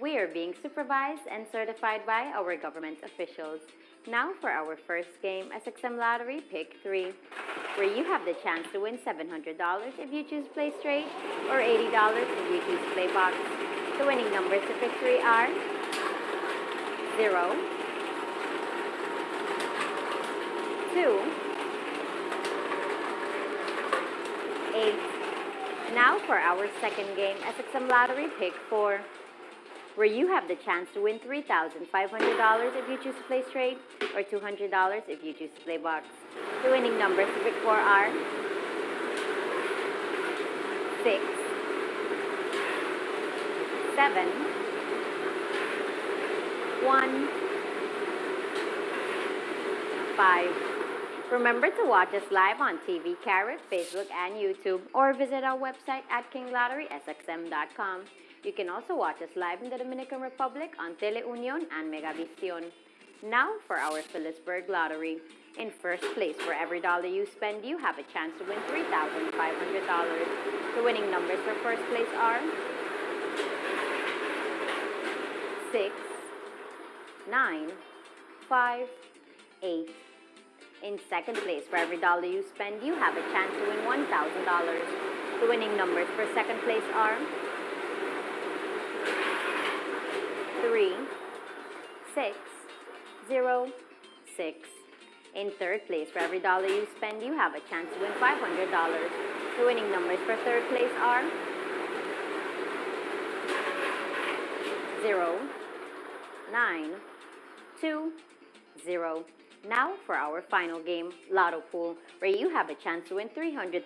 We are being supervised and certified by our government officials. Now for our first game, SXM Lottery Pick 3, where you have the chance to win $700 if you choose Play Straight or $80 if you choose Play Box. The winning numbers to Pick 3 are 0, 2, 8. Now for our second game, SXM Lottery Pick 4 where you have the chance to win $3,500 if you choose to play straight or $200 if you choose to play box. The winning numbers to pick 4 are 6, 7, 1, 5. Remember to watch us live on TV, Carib, Facebook, and YouTube, or visit our website at kinglotterysxm.com. You can also watch us live in the Dominican Republic on Teleunion and Megavisión. Now for our Philipsburg Lottery. In first place, for every dollar you spend, you have a chance to win $3,500. The winning numbers for first place are 6, 9, 5, 8. In second place, for every dollar you spend, you have a chance to win $1,000. The winning numbers for second place are three, six, zero, six. In third place, for every dollar you spend, you have a chance to win $500. The winning numbers for third place are zero, nine, two, zero. Now for our final game, Lotto Pool, where you have a chance to win $300,000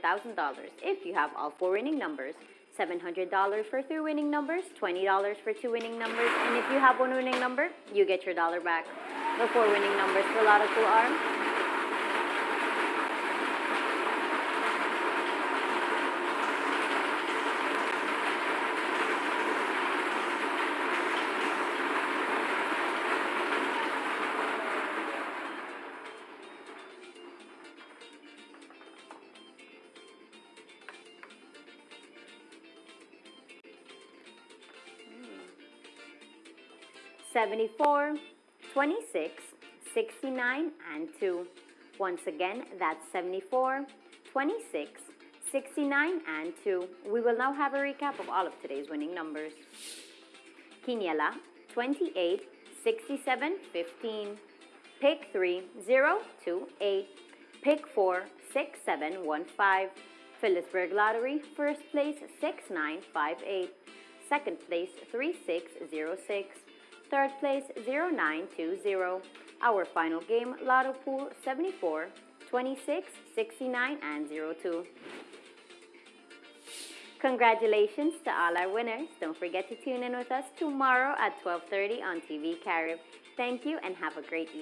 if you have all four winning numbers. $700 for three winning numbers, $20 for two winning numbers, and if you have one winning number, you get your dollar back. The four winning numbers for Lotto Pool are 74, 26, 69, and 2. Once again, that's 74, 26, 69, and 2. We will now have a recap of all of today's winning numbers. Quiniela, 28, 67, 15. Pick 3, 0, 2, 8. Pick 4, 6, 7, 1, 5. Philipsburg Lottery, first place, 6, 9, 5, 8. Second place, 3606. 6. Third place, 0920. Our final game, Lotto Pool 74, 26, 69, and 02. Congratulations to all our winners. Don't forget to tune in with us tomorrow at 12.30 on TV Carib. Thank you and have a great evening.